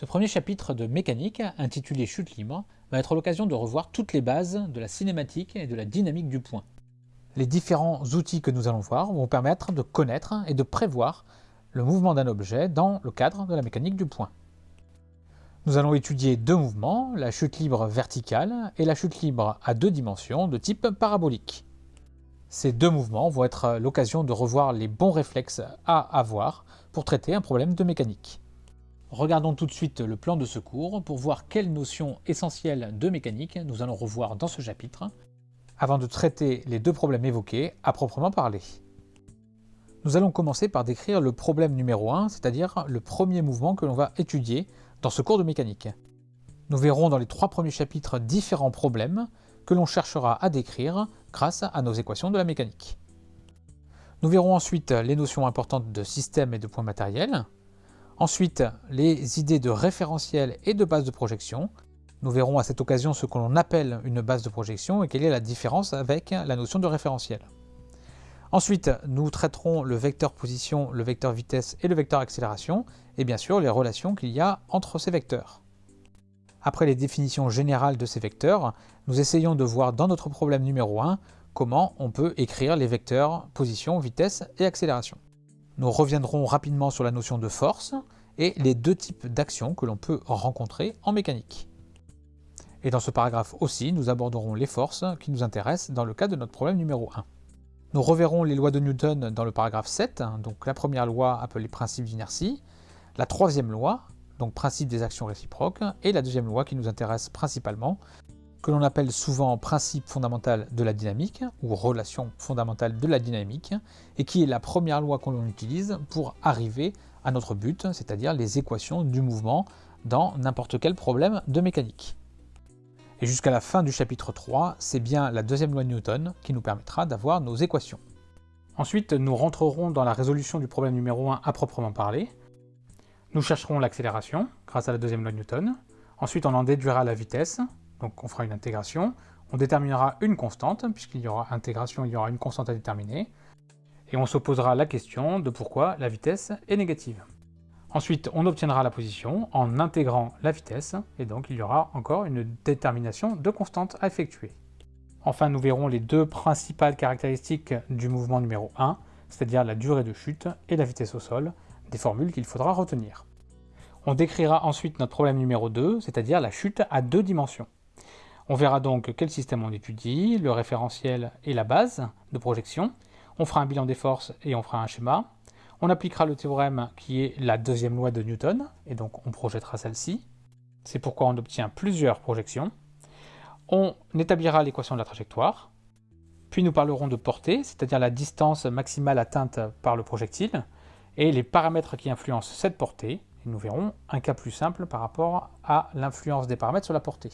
Ce premier chapitre de mécanique, intitulé Chute libre, va être l'occasion de revoir toutes les bases de la cinématique et de la dynamique du point. Les différents outils que nous allons voir vont permettre de connaître et de prévoir le mouvement d'un objet dans le cadre de la mécanique du point. Nous allons étudier deux mouvements, la chute libre verticale et la chute libre à deux dimensions de type parabolique. Ces deux mouvements vont être l'occasion de revoir les bons réflexes à avoir pour traiter un problème de mécanique. Regardons tout de suite le plan de secours pour voir quelles notions essentielles de mécanique nous allons revoir dans ce chapitre, avant de traiter les deux problèmes évoqués à proprement parler. Nous allons commencer par décrire le problème numéro 1, c'est-à-dire le premier mouvement que l'on va étudier dans ce cours de mécanique. Nous verrons dans les trois premiers chapitres différents problèmes que l'on cherchera à décrire grâce à nos équations de la mécanique. Nous verrons ensuite les notions importantes de système et de points matériels, ensuite les idées de référentiel et de base de projection. Nous verrons à cette occasion ce que l'on appelle une base de projection et quelle est la différence avec la notion de référentiel. Ensuite, nous traiterons le vecteur position, le vecteur vitesse et le vecteur accélération, et bien sûr les relations qu'il y a entre ces vecteurs. Après les définitions générales de ces vecteurs, nous essayons de voir dans notre problème numéro 1 comment on peut écrire les vecteurs position, vitesse et accélération. Nous reviendrons rapidement sur la notion de force et les deux types d'actions que l'on peut rencontrer en mécanique. Et dans ce paragraphe aussi, nous aborderons les forces qui nous intéressent dans le cas de notre problème numéro 1. Nous reverrons les lois de Newton dans le paragraphe 7, donc la première loi appelée principe d'inertie, la troisième loi, donc principe des actions réciproques, et la deuxième loi qui nous intéresse principalement, que l'on appelle souvent principe fondamental de la dynamique, ou relation fondamentale de la dynamique, et qui est la première loi qu'on utilise pour arriver à notre but, c'est-à-dire les équations du mouvement dans n'importe quel problème de mécanique. Et jusqu'à la fin du chapitre 3, c'est bien la deuxième loi de Newton qui nous permettra d'avoir nos équations. Ensuite, nous rentrerons dans la résolution du problème numéro 1 à proprement parler. Nous chercherons l'accélération grâce à la deuxième loi de Newton. Ensuite, on en déduira la vitesse, donc on fera une intégration. On déterminera une constante, puisqu'il y aura intégration, il y aura une constante à déterminer. Et on se posera la question de pourquoi la vitesse est négative. Ensuite, on obtiendra la position en intégrant la vitesse, et donc il y aura encore une détermination de constante à effectuer. Enfin, nous verrons les deux principales caractéristiques du mouvement numéro 1, c'est-à-dire la durée de chute et la vitesse au sol, des formules qu'il faudra retenir. On décrira ensuite notre problème numéro 2, c'est-à-dire la chute à deux dimensions. On verra donc quel système on étudie, le référentiel et la base de projection. On fera un bilan des forces et on fera un schéma. On appliquera le théorème qui est la deuxième loi de Newton, et donc on projettera celle-ci. C'est pourquoi on obtient plusieurs projections. On établira l'équation de la trajectoire, puis nous parlerons de portée, c'est-à-dire la distance maximale atteinte par le projectile, et les paramètres qui influencent cette portée, et nous verrons un cas plus simple par rapport à l'influence des paramètres sur la portée.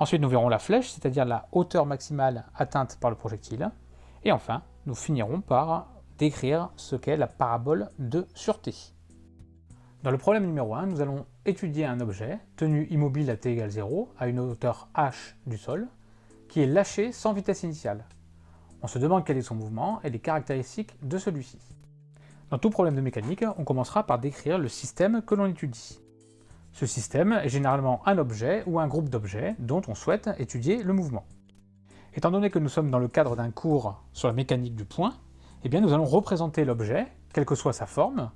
Ensuite, nous verrons la flèche, c'est-à-dire la hauteur maximale atteinte par le projectile, et enfin, nous finirons par décrire ce qu'est la parabole de sûreté. Dans le problème numéro 1, nous allons étudier un objet tenu immobile à t égale 0 à une hauteur h du sol, qui est lâché sans vitesse initiale. On se demande quel est son mouvement et les caractéristiques de celui-ci. Dans tout problème de mécanique, on commencera par décrire le système que l'on étudie. Ce système est généralement un objet ou un groupe d'objets dont on souhaite étudier le mouvement. Étant donné que nous sommes dans le cadre d'un cours sur la mécanique du point, eh bien nous allons représenter l'objet, quelle que soit sa forme,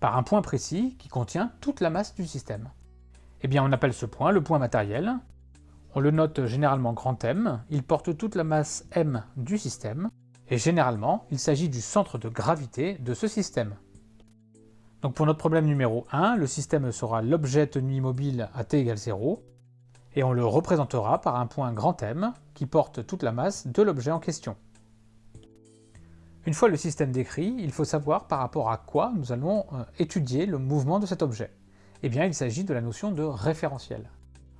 par un point précis qui contient toute la masse du système. Eh bien on appelle ce point le point matériel, on le note généralement grand M, il porte toute la masse M du système, et généralement il s'agit du centre de gravité de ce système. Pour notre problème numéro 1, le système sera l'objet tenu immobile à t égale 0, et on le représentera par un point grand M qui porte toute la masse de l'objet en question. Une fois le système décrit, il faut savoir par rapport à quoi nous allons euh, étudier le mouvement de cet objet. Eh bien, il s'agit de la notion de référentiel.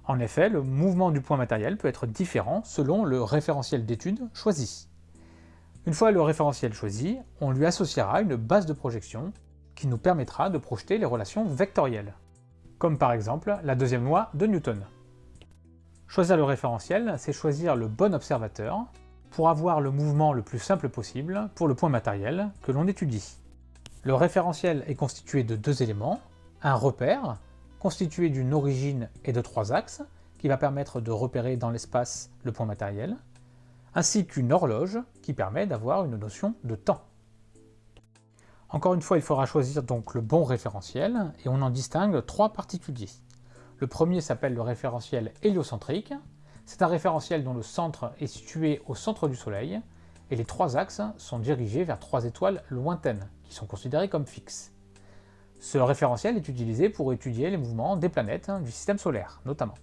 En effet, le mouvement du point matériel peut être différent selon le référentiel d'étude choisi. Une fois le référentiel choisi, on lui associera une base de projection qui nous permettra de projeter les relations vectorielles, comme par exemple la deuxième loi de Newton. Choisir le référentiel, c'est choisir le bon observateur, pour avoir le mouvement le plus simple possible pour le point matériel que l'on étudie. Le référentiel est constitué de deux éléments, un repère, constitué d'une origine et de trois axes, qui va permettre de repérer dans l'espace le point matériel, ainsi qu'une horloge qui permet d'avoir une notion de temps. Encore une fois, il faudra choisir donc le bon référentiel, et on en distingue trois particuliers. Le premier s'appelle le référentiel héliocentrique. C'est un référentiel dont le centre est situé au centre du Soleil, et les trois axes sont dirigés vers trois étoiles lointaines, qui sont considérées comme fixes. Ce référentiel est utilisé pour étudier les mouvements des planètes hein, du système solaire, notamment.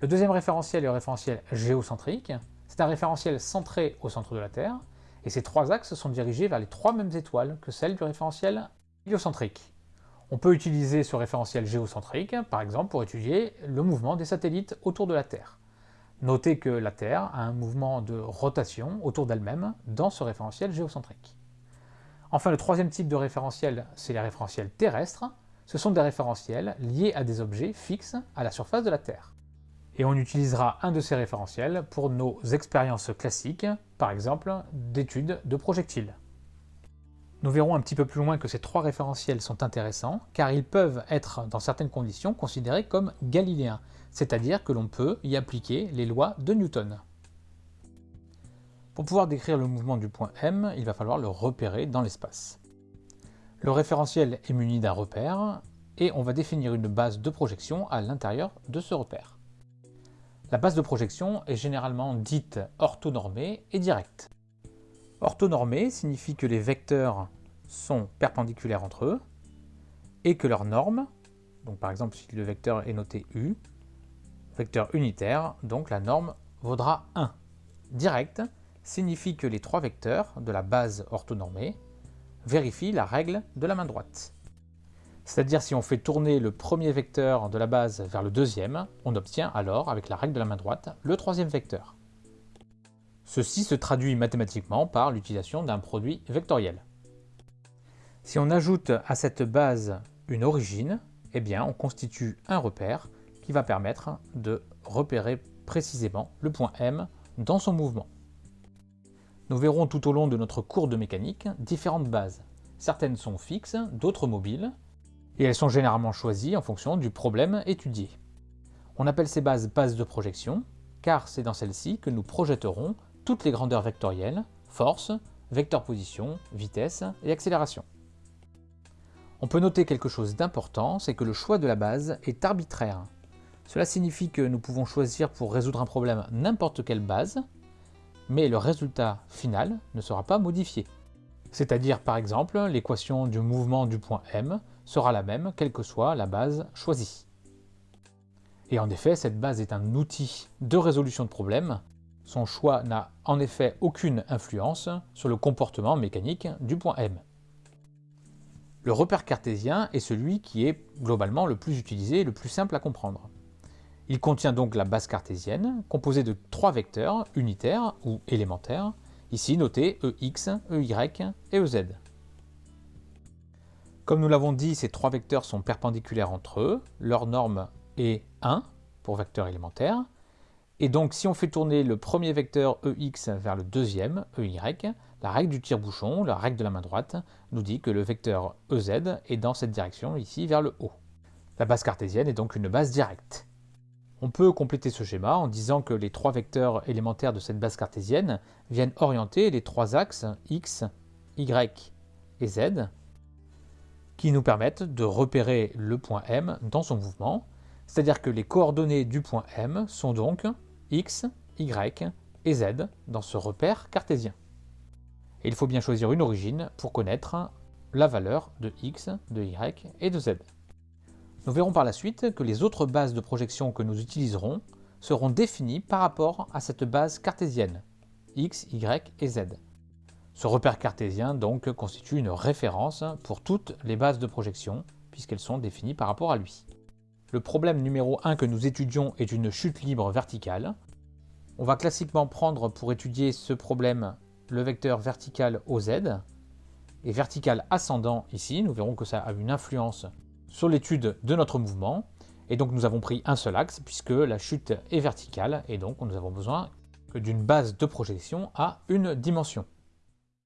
Le deuxième référentiel est le référentiel géocentrique. C'est un référentiel centré au centre de la Terre, et ces trois axes sont dirigés vers les trois mêmes étoiles que celles du référentiel héliocentrique. On peut utiliser ce référentiel géocentrique, par exemple, pour étudier le mouvement des satellites autour de la Terre. Notez que la Terre a un mouvement de rotation autour d'elle-même dans ce référentiel géocentrique. Enfin, le troisième type de référentiel, c'est les référentiels terrestres. Ce sont des référentiels liés à des objets fixes à la surface de la Terre. Et on utilisera un de ces référentiels pour nos expériences classiques, par exemple d'études de projectiles. Nous verrons un petit peu plus loin que ces trois référentiels sont intéressants, car ils peuvent être, dans certaines conditions, considérés comme galiléens, c'est-à-dire que l'on peut y appliquer les lois de Newton. Pour pouvoir décrire le mouvement du point M, il va falloir le repérer dans l'espace. Le référentiel est muni d'un repère, et on va définir une base de projection à l'intérieur de ce repère. La base de projection est généralement dite orthonormée et directe. Orthonormé signifie que les vecteurs sont perpendiculaires entre eux et que leur norme, donc par exemple si le vecteur est noté U, vecteur unitaire, donc la norme vaudra 1. Direct signifie que les trois vecteurs de la base orthonormée vérifient la règle de la main droite. C'est-à-dire si on fait tourner le premier vecteur de la base vers le deuxième, on obtient alors, avec la règle de la main droite, le troisième vecteur. Ceci se traduit mathématiquement par l'utilisation d'un produit vectoriel. Si on ajoute à cette base une origine, eh bien on constitue un repère qui va permettre de repérer précisément le point M dans son mouvement. Nous verrons tout au long de notre cours de mécanique différentes bases. Certaines sont fixes, d'autres mobiles, et elles sont généralement choisies en fonction du problème étudié. On appelle ces bases bases de projection, car c'est dans celles-ci que nous projetterons toutes les grandeurs vectorielles, force, vecteur position, vitesse et accélération. On peut noter quelque chose d'important, c'est que le choix de la base est arbitraire. Cela signifie que nous pouvons choisir pour résoudre un problème n'importe quelle base, mais le résultat final ne sera pas modifié. C'est-à-dire par exemple l'équation du mouvement du point M sera la même quelle que soit la base choisie. Et en effet, cette base est un outil de résolution de problèmes son choix n'a en effet aucune influence sur le comportement mécanique du point M. Le repère cartésien est celui qui est globalement le plus utilisé et le plus simple à comprendre. Il contient donc la base cartésienne, composée de trois vecteurs unitaires ou élémentaires, ici notés EX, EY et EZ. Comme nous l'avons dit, ces trois vecteurs sont perpendiculaires entre eux, leur norme est 1 pour vecteur élémentaire, et donc, si on fait tourner le premier vecteur EX vers le deuxième, EY, la règle du tire-bouchon, la règle de la main droite, nous dit que le vecteur EZ est dans cette direction, ici, vers le haut. La base cartésienne est donc une base directe. On peut compléter ce schéma en disant que les trois vecteurs élémentaires de cette base cartésienne viennent orienter les trois axes X, Y et Z, qui nous permettent de repérer le point M dans son mouvement, c'est-à-dire que les coordonnées du point M sont donc x, y et z dans ce repère cartésien. Et il faut bien choisir une origine pour connaître la valeur de x, de y et de z. Nous verrons par la suite que les autres bases de projection que nous utiliserons seront définies par rapport à cette base cartésienne, x, y et z. Ce repère cartésien donc constitue une référence pour toutes les bases de projection, puisqu'elles sont définies par rapport à lui. Le problème numéro 1 que nous étudions est une chute libre verticale. On va classiquement prendre pour étudier ce problème le vecteur vertical OZ et vertical ascendant ici. Nous verrons que ça a une influence sur l'étude de notre mouvement. Et donc nous avons pris un seul axe puisque la chute est verticale et donc nous avons besoin que d'une base de projection à une dimension.